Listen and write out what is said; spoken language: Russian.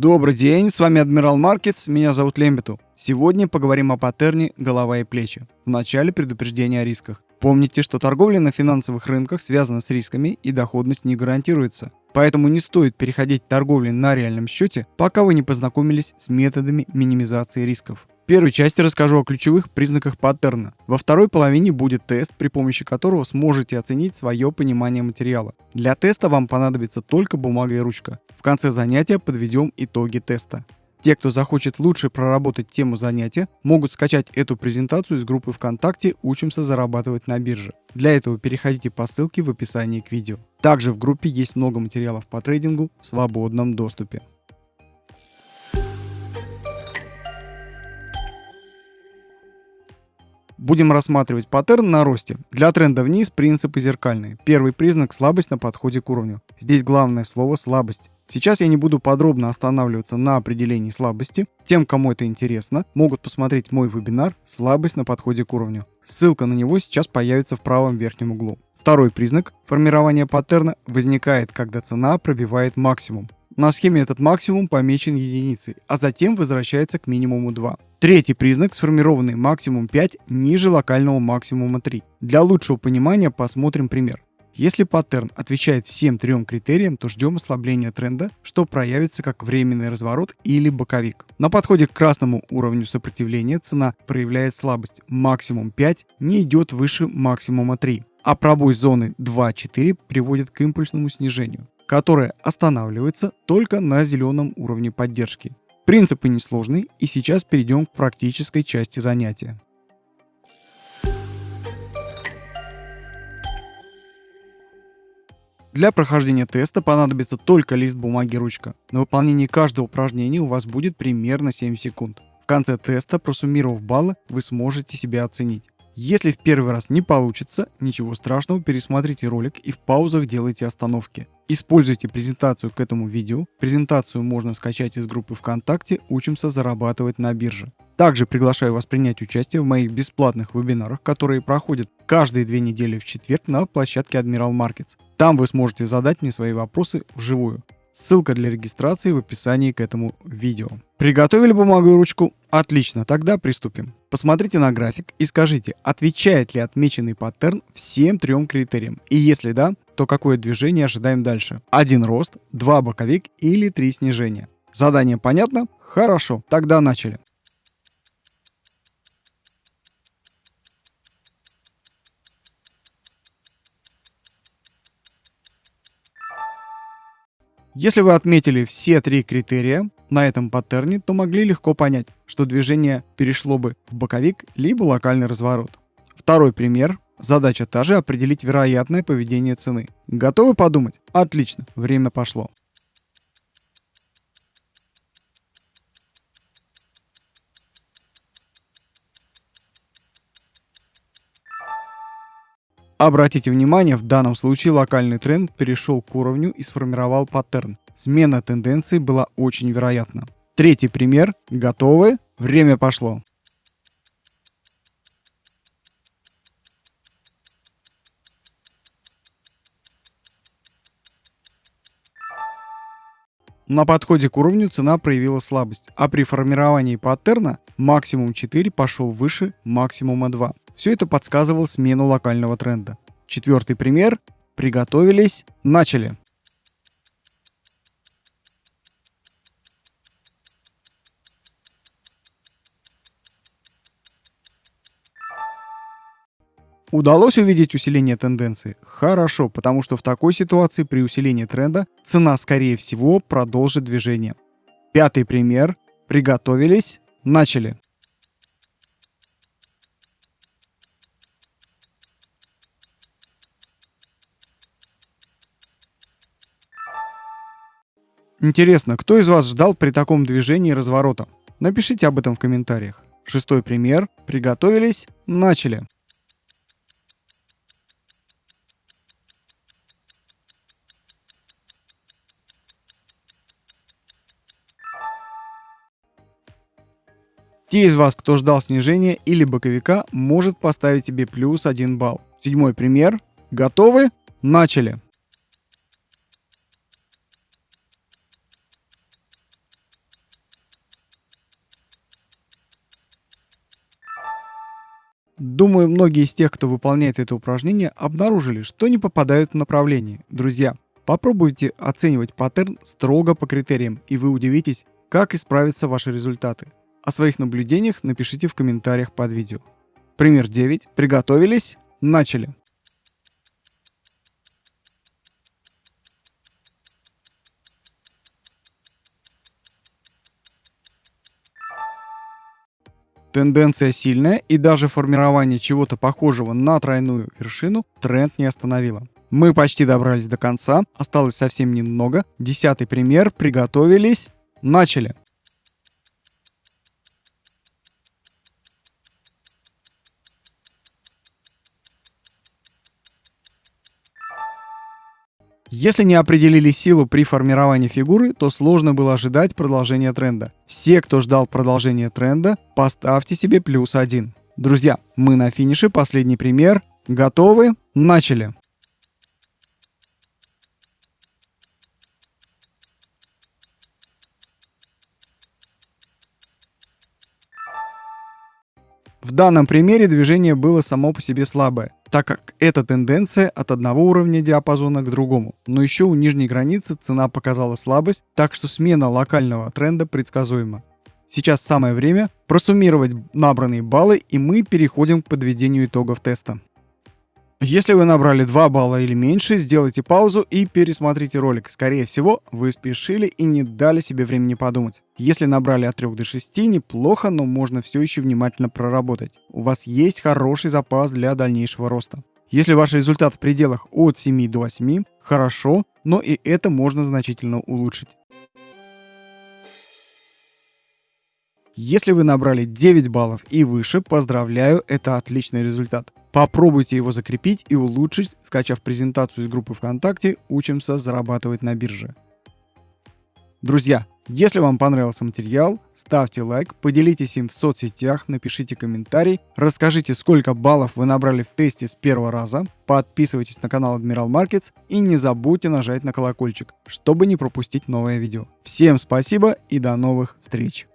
Добрый день, с вами Адмирал Маркетс, меня зовут Лембету. Сегодня поговорим о паттерне голова и плечи. В начале предупреждения о рисках. Помните, что торговля на финансовых рынках связана с рисками и доходность не гарантируется. Поэтому не стоит переходить к торговле на реальном счете, пока вы не познакомились с методами минимизации рисков первой части расскажу о ключевых признаках паттерна. Во второй половине будет тест, при помощи которого сможете оценить свое понимание материала. Для теста вам понадобится только бумага и ручка. В конце занятия подведем итоги теста. Те, кто захочет лучше проработать тему занятия, могут скачать эту презентацию из группы ВКонтакте «Учимся зарабатывать на бирже». Для этого переходите по ссылке в описании к видео. Также в группе есть много материалов по трейдингу в свободном доступе. Будем рассматривать паттерн на росте. Для тренда вниз принципы зеркальные. Первый признак – слабость на подходе к уровню. Здесь главное слово «слабость». Сейчас я не буду подробно останавливаться на определении слабости. Тем, кому это интересно, могут посмотреть мой вебинар «Слабость на подходе к уровню». Ссылка на него сейчас появится в правом верхнем углу. Второй признак формирования паттерна возникает, когда цена пробивает максимум. На схеме этот максимум помечен единицей, а затем возвращается к минимуму 2. Третий признак – сформированный максимум 5 ниже локального максимума 3. Для лучшего понимания посмотрим пример. Если паттерн отвечает всем трем критериям, то ждем ослабления тренда, что проявится как временный разворот или боковик. На подходе к красному уровню сопротивления цена проявляет слабость. Максимум 5 не идет выше максимума 3, а пробой зоны 2-4 приводит к импульсному снижению, которое останавливается только на зеленом уровне поддержки. Принципы несложные, и сейчас перейдем к практической части занятия. Для прохождения теста понадобится только лист бумаги и ручка. На выполнение каждого упражнения у вас будет примерно 7 секунд. В конце теста, просуммировав баллы, вы сможете себя оценить. Если в первый раз не получится, ничего страшного, пересмотрите ролик и в паузах делайте остановки. Используйте презентацию к этому видео. Презентацию можно скачать из группы ВКонтакте «Учимся зарабатывать на бирже». Также приглашаю вас принять участие в моих бесплатных вебинарах, которые проходят каждые две недели в четверг на площадке Admiral Markets. Там вы сможете задать мне свои вопросы вживую. Ссылка для регистрации в описании к этому видео. Приготовили бумагу и ручку? Отлично, тогда приступим. Посмотрите на график и скажите, отвечает ли отмеченный паттерн всем трем критериям. И если да, то какое движение ожидаем дальше? Один рост, два боковик или три снижения? Задание понятно? Хорошо, тогда начали. Если вы отметили все три критерия на этом паттерне, то могли легко понять, что движение перешло бы в боковик либо локальный разворот. Второй пример. Задача та же определить вероятное поведение цены. Готовы подумать? Отлично, время пошло. Обратите внимание, в данном случае локальный тренд перешел к уровню и сформировал паттерн. Смена тенденции была очень вероятна. Третий пример. Готовы? Время пошло. На подходе к уровню цена проявила слабость, а при формировании паттерна максимум 4 пошел выше максимума 2. Все это подсказывало смену локального тренда. Четвертый пример. Приготовились. Начали. Удалось увидеть усиление тенденции? Хорошо, потому что в такой ситуации при усилении тренда цена скорее всего продолжит движение. Пятый пример. Приготовились. Начали. Интересно, кто из вас ждал при таком движении разворота? Напишите об этом в комментариях. Шестой пример. Приготовились. Начали. Те из вас, кто ждал снижения или боковика, может поставить себе плюс 1 балл. Седьмой пример. Готовы? Начали. Думаю, многие из тех, кто выполняет это упражнение, обнаружили, что не попадают в направление. Друзья, попробуйте оценивать паттерн строго по критериям, и вы удивитесь, как исправятся ваши результаты. О своих наблюдениях напишите в комментариях под видео. Пример 9. Приготовились? Начали. Тенденция сильная и даже формирование чего-то похожего на тройную вершину тренд не остановило. Мы почти добрались до конца, осталось совсем немного. Десятый пример, приготовились, начали. Если не определили силу при формировании фигуры, то сложно было ожидать продолжения тренда. Все, кто ждал продолжения тренда, поставьте себе плюс один. Друзья, мы на финише, последний пример. Готовы? Начали! В данном примере движение было само по себе слабое, так как это тенденция от одного уровня диапазона к другому. Но еще у нижней границы цена показала слабость, так что смена локального тренда предсказуема. Сейчас самое время просуммировать набранные баллы и мы переходим к подведению итогов теста. Если вы набрали 2 балла или меньше, сделайте паузу и пересмотрите ролик. Скорее всего, вы спешили и не дали себе времени подумать. Если набрали от 3 до 6, неплохо, но можно все еще внимательно проработать. У вас есть хороший запас для дальнейшего роста. Если ваш результат в пределах от 7 до 8, хорошо, но и это можно значительно улучшить. Если вы набрали 9 баллов и выше, поздравляю, это отличный результат. Попробуйте его закрепить и улучшить, скачав презентацию из группы ВКонтакте «Учимся зарабатывать на бирже». Друзья, если вам понравился материал, ставьте лайк, поделитесь им в соцсетях, напишите комментарий, расскажите, сколько баллов вы набрали в тесте с первого раза, подписывайтесь на канал Admiral Markets и не забудьте нажать на колокольчик, чтобы не пропустить новое видео. Всем спасибо и до новых встреч!